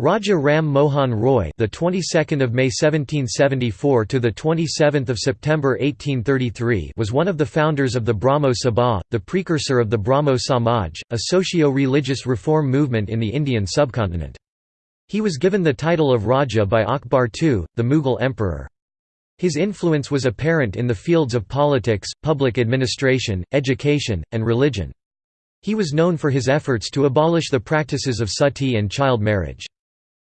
Raja Ram Mohan Roy, the 22nd of May 1774 to the 27th of September 1833, was one of the founders of the Brahmo Sabha, the precursor of the Brahmo Samaj, a socio-religious reform movement in the Indian subcontinent. He was given the title of Raja by Akbar II, the Mughal emperor. His influence was apparent in the fields of politics, public administration, education, and religion. He was known for his efforts to abolish the practices of sati and child marriage.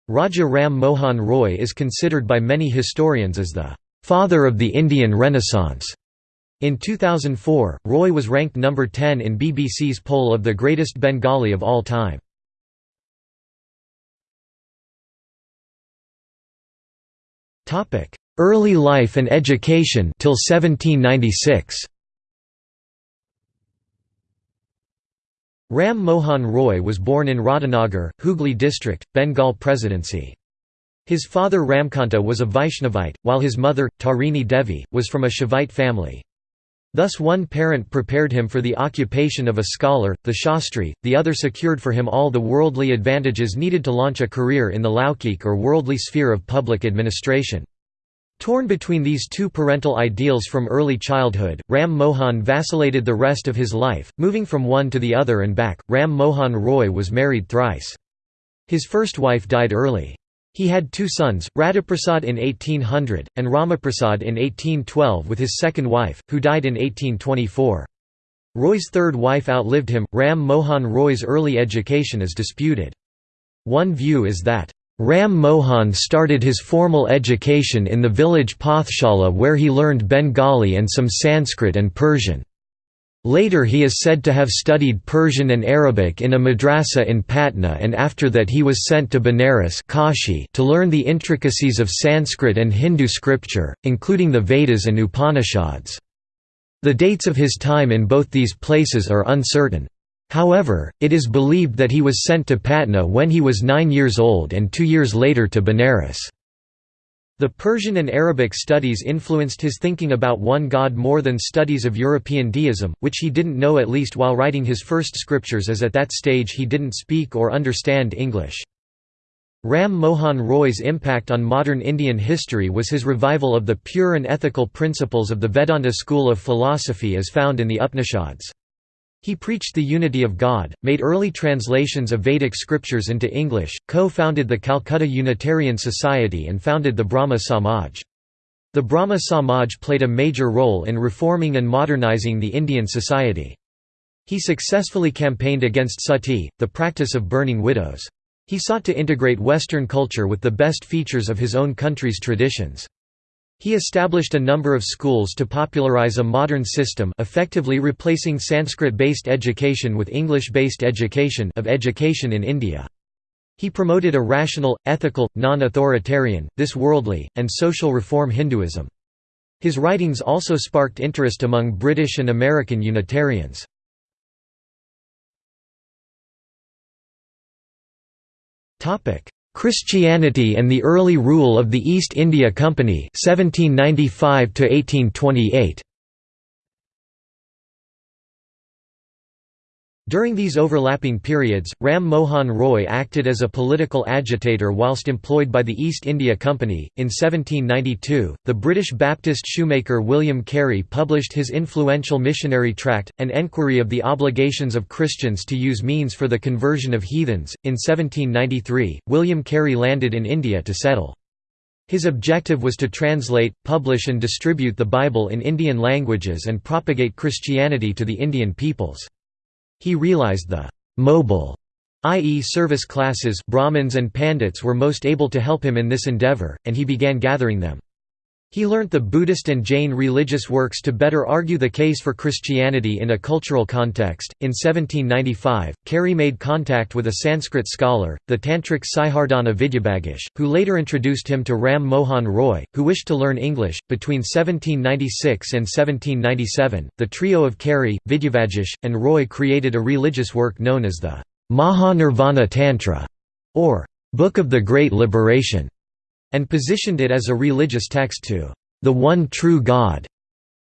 Raja Ram Mohan Roy is considered by many historians as the father of the Indian Renaissance. In 2004, Roy was ranked number 10 in BBC's poll of the greatest Bengali of all time. Early life and education till 1796. Ram Mohan Roy was born in Radhanagar, Hooghly district, Bengal Presidency. His father Ramkanta was a Vaishnavite, while his mother, Tarini Devi, was from a Shaivite family. Thus one parent prepared him for the occupation of a scholar, the Shastri, the other secured for him all the worldly advantages needed to launch a career in the Laukik or worldly sphere of public administration. Torn between these two parental ideals from early childhood, Ram Mohan vacillated the rest of his life, moving from one to the other and back. Ram Mohan Roy was married thrice. His first wife died early. He had two sons, Radhaprasad in 1800, and Ramaprasad in 1812 with his second wife, who died in 1824. Roy's third wife outlived him. Ram Mohan Roy's early education is disputed. One view is that Ram Mohan started his formal education in the village Pathshala where he learned Bengali and some Sanskrit and Persian. Later he is said to have studied Persian and Arabic in a madrasa in Patna and after that he was sent to Benares Kashi to learn the intricacies of Sanskrit and Hindu scripture, including the Vedas and Upanishads. The dates of his time in both these places are uncertain. However, it is believed that he was sent to Patna when he was nine years old and two years later to Benares. The Persian and Arabic studies influenced his thinking about one god more than studies of European deism, which he didn't know at least while writing his first scriptures as at that stage he didn't speak or understand English. Ram Mohan Roy's impact on modern Indian history was his revival of the pure and ethical principles of the Vedanta school of philosophy as found in the Upanishads. He preached the unity of God, made early translations of Vedic scriptures into English, co-founded the Calcutta Unitarian Society and founded the Brahmo Samaj. The Brahmo Samaj played a major role in reforming and modernizing the Indian society. He successfully campaigned against sati, the practice of burning widows. He sought to integrate Western culture with the best features of his own country's traditions. He established a number of schools to popularize a modern system effectively replacing Sanskrit-based education with English-based education of education in India. He promoted a rational, ethical, non-authoritarian, this worldly, and social reform Hinduism. His writings also sparked interest among British and American Unitarians. Christianity and the Early Rule of the East India Company 1795 1828. During these overlapping periods, Ram Mohan Roy acted as a political agitator whilst employed by the East India Company. In 1792, the British Baptist shoemaker William Carey published his influential missionary tract, An Enquiry of the Obligations of Christians to Use Means for the Conversion of Heathens. In 1793, William Carey landed in India to settle. His objective was to translate, publish, and distribute the Bible in Indian languages and propagate Christianity to the Indian peoples. He realized the «mobile» i.e. service classes Brahmins and Pandits were most able to help him in this endeavor, and he began gathering them. He learnt the Buddhist and Jain religious works to better argue the case for Christianity in a cultural context. In 1795, Carey made contact with a Sanskrit scholar, the Tantric Sihardhana Vidyabhagish, who later introduced him to Ram Mohan Roy, who wished to learn English. Between 1796 and 1797, the trio of Carey, Vidyabhagish, and Roy created a religious work known as the Mahanirvana Tantra, or Book of the Great Liberation and positioned it as a religious text to the one true God.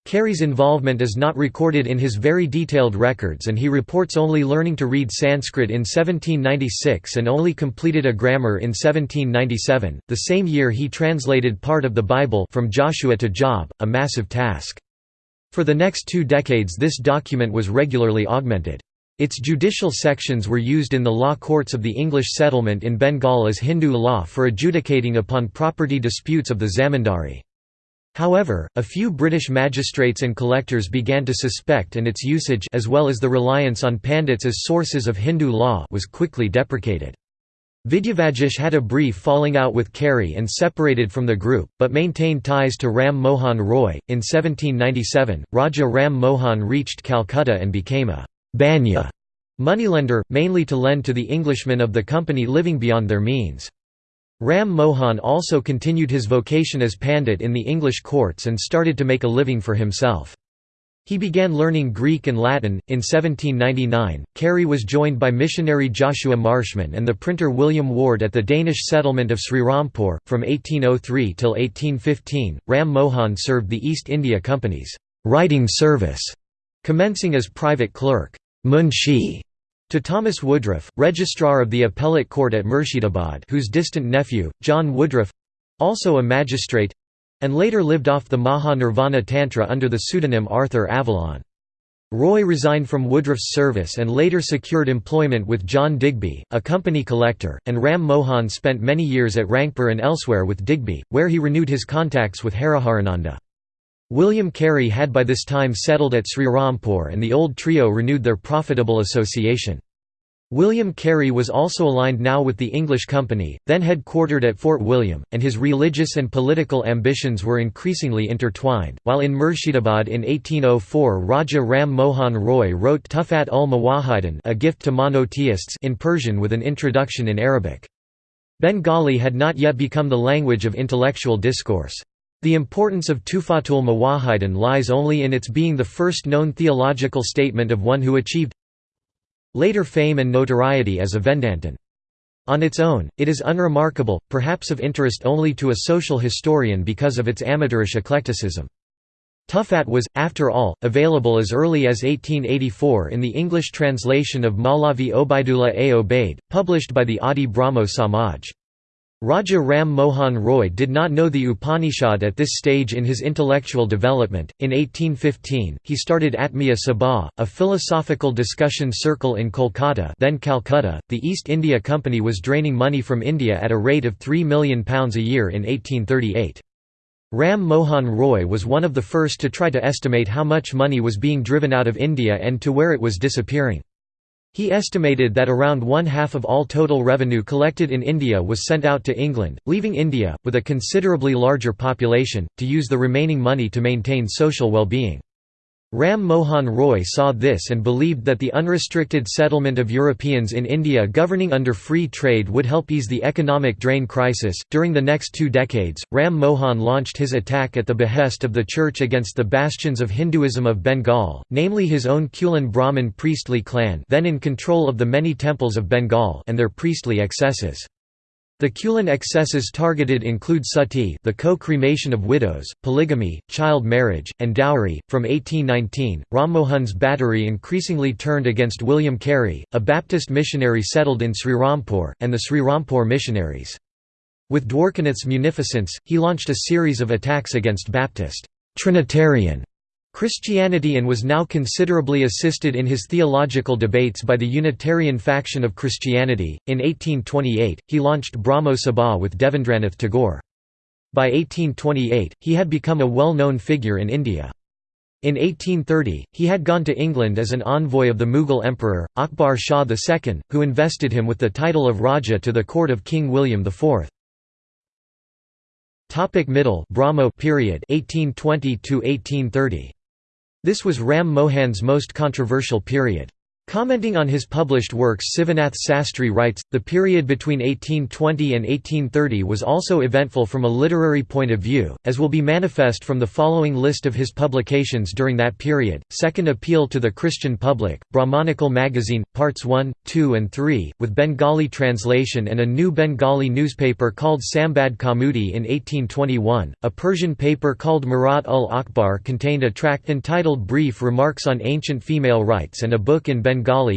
Carey's involvement is not recorded in his very detailed records and he reports only learning to read Sanskrit in 1796 and only completed a grammar in 1797, the same year he translated part of the Bible from Joshua to Job, a massive task. For the next two decades this document was regularly augmented. Its judicial sections were used in the law courts of the English settlement in Bengal as Hindu law for adjudicating upon property disputes of the zamindari. However, a few British magistrates and collectors began to suspect and its usage as well as the reliance on pandits as sources of Hindu law was quickly deprecated. Vidyavagish had a brief falling out with Carey and separated from the group, but maintained ties to Ram Mohan Roy. In 1797, Raja Ram Mohan reached Calcutta and became a banya moneylender, mainly to lend to the Englishmen of the company living beyond their means. Ram Mohan also continued his vocation as pandit in the English courts and started to make a living for himself. He began learning Greek and Latin. In 1799, Carey was joined by missionary Joshua Marshman and the printer William Ward at the Danish settlement of Srirampur. From 1803 till 1815, Ram Mohan served the East India Company's writing service, commencing as private clerk Munshi to Thomas Woodroffe, Registrar of the Appellate Court at Murshidabad whose distant nephew, John Woodroffe—also a magistrate—and later lived off the Maha Nirvana Tantra under the pseudonym Arthur Avalon. Roy resigned from Woodroffe's service and later secured employment with John Digby, a company collector, and Ram Mohan spent many years at Rangpur and elsewhere with Digby, where he renewed his contacts with Hariharananda. William Carey had by this time settled at Srirampur and the old trio renewed their profitable association. William Carey was also aligned now with the English Company, then headquartered at Fort William, and his religious and political ambitions were increasingly intertwined. While in Murshidabad in 1804, Raja Ram Mohan Roy wrote Tuhfat ul Muwahhidin, a gift to monotheists, in Persian with an introduction in Arabic. Bengali had not yet become the language of intellectual discourse. The importance of Tufatul Muwahhidin lies only in its being the first known theological statement of one who achieved later fame and notoriety as a Vedantin. On its own, it is unremarkable, perhaps of interest only to a social historian because of its amateurish eclecticism. Tufat was, after all, available as early as 1884 in the English translation of Malavi Obaidullah a Obaid, published by the Adi Brahmo Samaj. Raja Ram Mohan Roy did not know the Upanishad at this stage in his intellectual development. In 1815, he started Atmiya Sabha, a philosophical discussion circle in Kolkata, then Calcutta. The East India Company was draining money from India at a rate of 3 million pounds a year in 1838. Ram Mohan Roy was one of the first to try to estimate how much money was being driven out of India and to where it was disappearing. He estimated that around one-half of all total revenue collected in India was sent out to England, leaving India, with a considerably larger population, to use the remaining money to maintain social well-being. Ram Mohan Roy saw this and believed that the unrestricted settlement of Europeans in India governing under free trade would help ease the economic drain crisis. During the next two decades, Ram Mohan launched his attack at the behest of the Church against the bastions of Hinduism of Bengal, namely his own Kulin Brahmin priestly clan, then in control of the many temples of Bengal, and their priestly excesses. The Kulin excesses targeted include sati, the co-cremation of widows, polygamy, child marriage, and dowry. From 1819, Rammohan's battery increasingly turned against William Carey, a Baptist missionary settled in Srirampur, and the Srirampur missionaries. With Dwarkanath's munificence, he launched a series of attacks against Baptist Trinitarian Christianity and was now considerably assisted in his theological debates by the Unitarian faction of Christianity. In 1828, he launched Brahmo Sabha with Devendranath Tagore. By 1828, he had become a well-known figure in India. In 1830, he had gone to England as an envoy of the Mughal emperor, Akbar Shah II, who invested him with the title of Raja to the court of King William IV. Middle Brahmo period 1820 to 1830 this was Ram Mohan's most controversial period. Commenting on his published works Sivanath Sastry writes, the period between 1820 and 1830 was also eventful from a literary point of view, as will be manifest from the following list of his publications during that period. Second Appeal to the Christian Public, Brahmanical Magazine, Parts 1, 2 and 3, with Bengali translation and a new Bengali newspaper called Sambad Kaumudi in 1821. A Persian paper called Murat ul Akbar contained a tract entitled Brief Remarks on Ancient Female Rights and a book in Bengali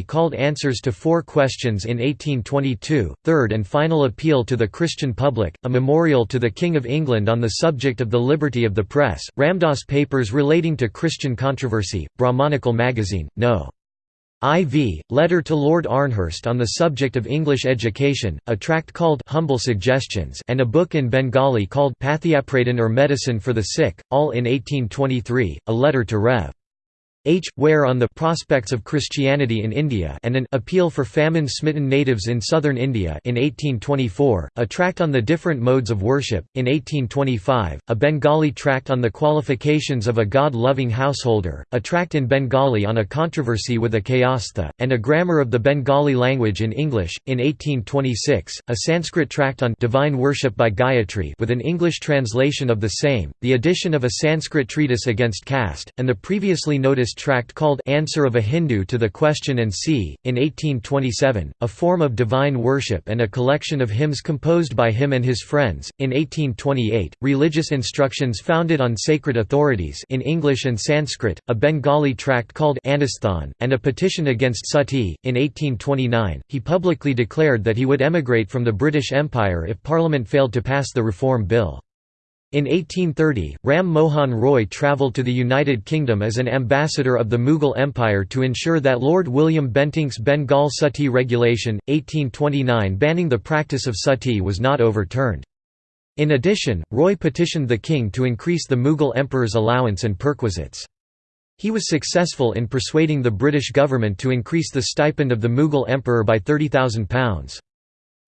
called Answers to Four Questions in 1822, Third and Final Appeal to the Christian Public, a memorial to the King of England on the subject of the liberty of the press, Ramdas Papers relating to Christian controversy, Brahmanical Magazine, No. IV, Letter to Lord Amherst on the subject of English education, a tract called Humble Suggestions and a book in Bengali called Pathiapradhan or Medicine for the Sick, all in 1823, a letter to Rev. H. Ware on the prospects of Christianity in India and an appeal for famine-smitten natives in southern India in 1824, a tract on the different modes of worship, in 1825, a Bengali tract on the qualifications of a God-loving householder, a tract in Bengali on a controversy with a Kayastha, and a grammar of the Bengali language in English, in 1826, a Sanskrit tract on divine worship by Gayatri with an English translation of the same, the addition of a Sanskrit treatise against caste, and the previously noticed tract called Answer of a Hindu to the Question and See, in 1827, a form of divine worship and a collection of hymns composed by him and his friends, in 1828, religious instructions founded on sacred authorities in English and Sanskrit, a Bengali tract called Anisthan, and a petition against Sati. In 1829, he publicly declared that he would emigrate from the British Empire if Parliament failed to pass the Reform Bill. In 1830, Ram Mohan Roy travelled to the United Kingdom as an ambassador of the Mughal Empire to ensure that Lord William Bentinck's Bengal Sati regulation, 1829 banning the practice of sati was not overturned. In addition, Roy petitioned the king to increase the Mughal emperor's allowance and perquisites. He was successful in persuading the British government to increase the stipend of the Mughal emperor by £30,000.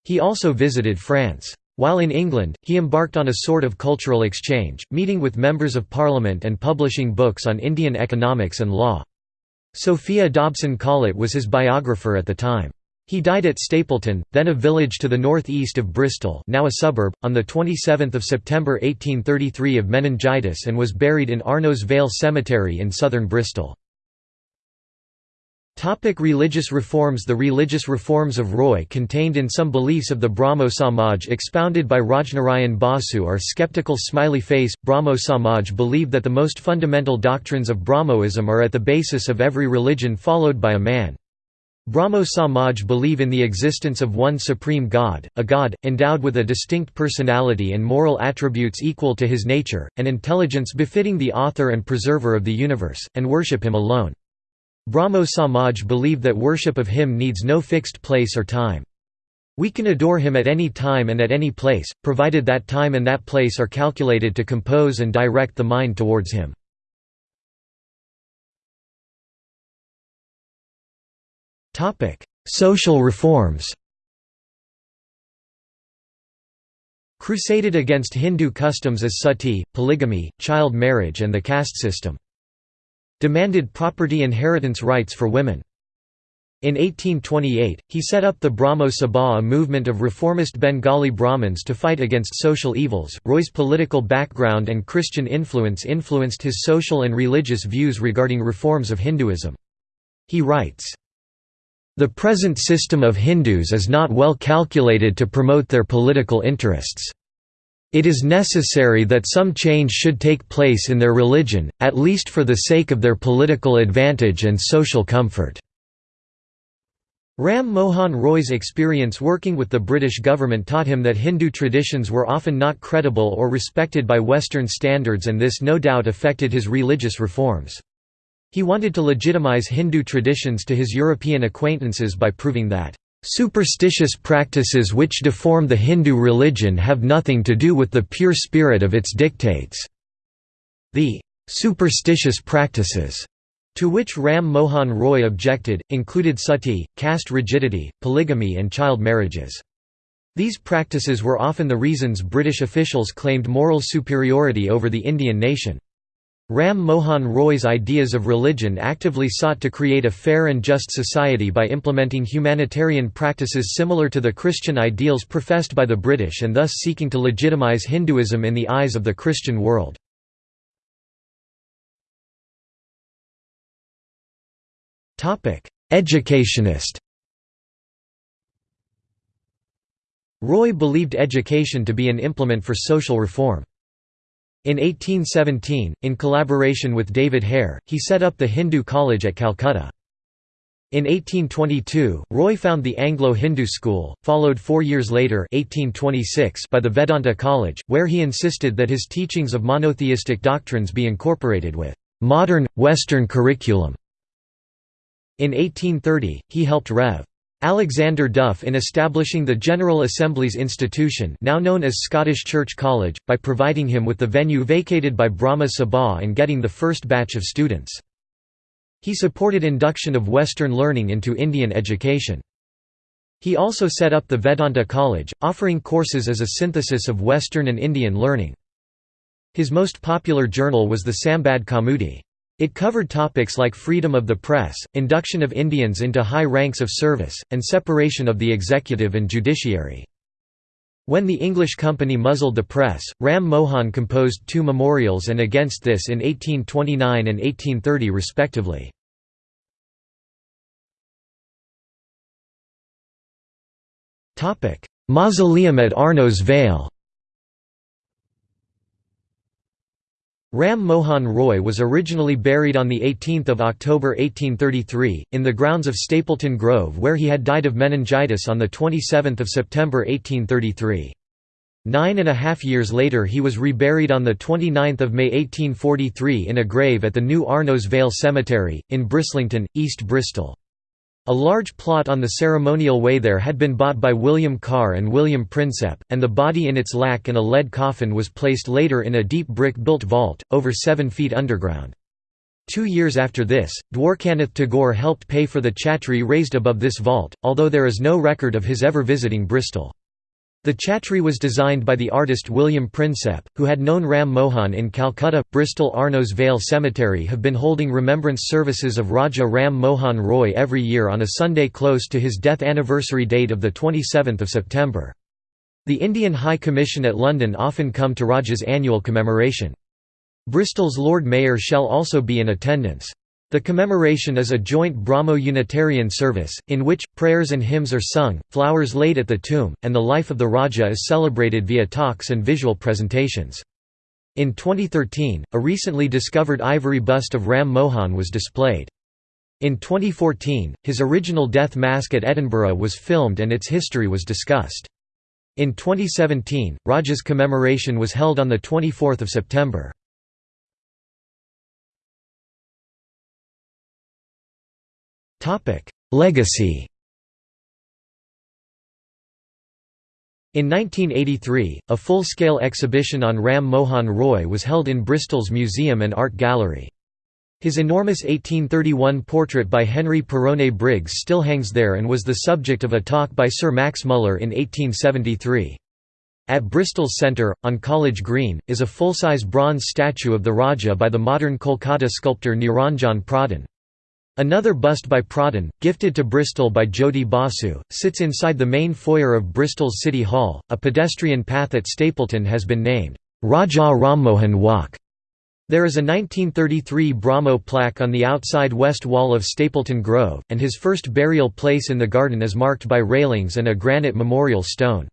He also visited France. While in England, he embarked on a sort of cultural exchange, meeting with members of parliament and publishing books on Indian economics and law. Sophia Dobson Collett was his biographer at the time. He died at Stapleton, then a village to the north-east of Bristol now a suburb, on 27 September 1833 of meningitis and was buried in Arnos Vale Cemetery in southern Bristol. Topic religious reforms The religious reforms of Roy contained in some beliefs of the Brahmo Samaj expounded by Rajnarayan Basu are skeptical smiley face. Brahmo Samaj believe that the most fundamental doctrines of Brahmoism are at the basis of every religion followed by a man. Brahmo Samaj believe in the existence of one supreme God, a God, endowed with a distinct personality and moral attributes equal to his nature, an intelligence befitting the author and preserver of the universe, and worship him alone. Brahmo Samaj believe that worship of him needs no fixed place or time. We can adore him at any time and at any place, provided that time and that place are calculated to compose and direct the mind towards him. Social reforms Crusaded against Hindu customs as sati, polygamy, child marriage and the caste system demanded property inheritance rights for women. In 1828, he set up the Brahmo Sabha, a movement of reformist Bengali Brahmins to fight against social evils. Roy's political background and Christian influence influenced his social and religious views regarding reforms of Hinduism. He writes, The present system of Hindus is not well calculated to promote their political interests. It is necessary that some change should take place in their religion, at least for the sake of their political advantage and social comfort. Ram Mohan Roy's experience working with the British government taught him that Hindu traditions were often not credible or respected by Western standards and this no doubt affected his religious reforms. He wanted to legitimize Hindu traditions to his European acquaintances by proving that Superstitious practices which deform the Hindu religion have nothing to do with the pure spirit of its dictates. The superstitious practices to which Ram Mohan Roy objected, included sati, caste rigidity, polygamy and child marriages. These practices were often the reasons British officials claimed moral superiority over the Indian nation. Ram Mohan Roy's ideas of religion actively sought to create a fair and just society by implementing humanitarian practices similar to the Christian ideals professed by the British and thus seeking to legitimize Hinduism in the eyes of the Christian world. Educationist Roy believed education to be an implement for social reform. In 1817, in collaboration with David Hare, he set up the Hindu College at Calcutta. In 1822, Roy found the Anglo-Hindu school, followed four years later 1826 by the Vedanta College, where he insisted that his teachings of monotheistic doctrines be incorporated with modern, Western curriculum. In 1830, he helped Rev. Alexander Duff in establishing the General Assembly's institution now known as Scottish Church College, by providing him with the venue vacated by Brahma Sabha and getting the first batch of students. He supported induction of Western learning into Indian education. He also set up the Vedanta College, offering courses as a synthesis of Western and Indian learning. His most popular journal was the Sambad Kaumudi. It covered topics like freedom of the press, induction of Indians into high ranks of service, and separation of the executive and judiciary. When the English company muzzled the press, Ram Mohan composed two memorials and against this in 1829 and 1830 respectively. Mausoleum at Arnos Vale Ram Mohan Roy was originally buried on 18 October 1833, in the grounds of Stapleton Grove where he had died of meningitis on 27 September 1833. Nine and a half years later he was reburied on 29 May 1843 in a grave at the new Arnos Vale Cemetery, in Brislington, East Bristol. A large plot on the ceremonial way there had been bought by William Carr and William Prinsep, and the body in its lac and a lead coffin was placed later in a deep brick-built vault, over seven feet underground. Two years after this, Dwarkanath Tagore helped pay for the chhatri raised above this vault, although there is no record of his ever visiting Bristol. The chhatri was designed by the artist William Prinsep, who had known Ram Mohan in Calcutta. Bristol Arnos Vale Cemetery have been holding remembrance services of Raja Ram Mohan Roy every year on a Sunday close to his death anniversary date of 27 September. The Indian High Commission at London often come to Raja's annual commemoration. Bristol's Lord Mayor shall also be in attendance. The commemoration is a joint Brahmo-Unitarian service, in which, prayers and hymns are sung, flowers laid at the tomb, and the life of the Raja is celebrated via talks and visual presentations. In 2013, a recently discovered ivory bust of Ram Mohan was displayed. In 2014, his original death mask at Edinburgh was filmed and its history was discussed. In 2017, Raja's commemoration was held on 24 September. Legacy In 1983, a full-scale exhibition on Ram Mohan Roy was held in Bristol's Museum and Art Gallery. His enormous 1831 portrait by Henry Perronet Briggs still hangs there and was the subject of a talk by Sir Max Muller in 1873. At Bristol's centre, on College Green, is a full-size bronze statue of the Raja by the modern Kolkata sculptor Niranjan Pradhan. Another bust by Pradhan, gifted to Bristol by Jyoti Basu, sits inside the main foyer of Bristol's City Hall. A pedestrian path at Stapleton has been named Raja Rammohan Walk. There is a 1933 Brahmo plaque on the outside west wall of Stapleton Grove, and his first burial place in the garden is marked by railings and a granite memorial stone.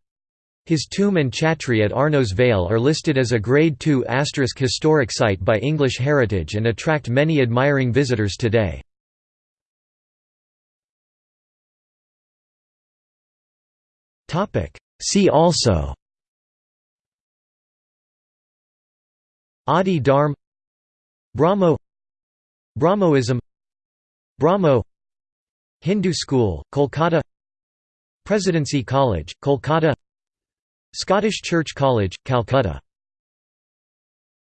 His tomb and chhatri at Arnos Vale are listed as a Grade II historic site by English Heritage and attract many admiring visitors today. See also Adi Dharm Brahmo Brahmoism Brahmo Hindu School, Kolkata Presidency College, Kolkata Scottish Church College, Calcutta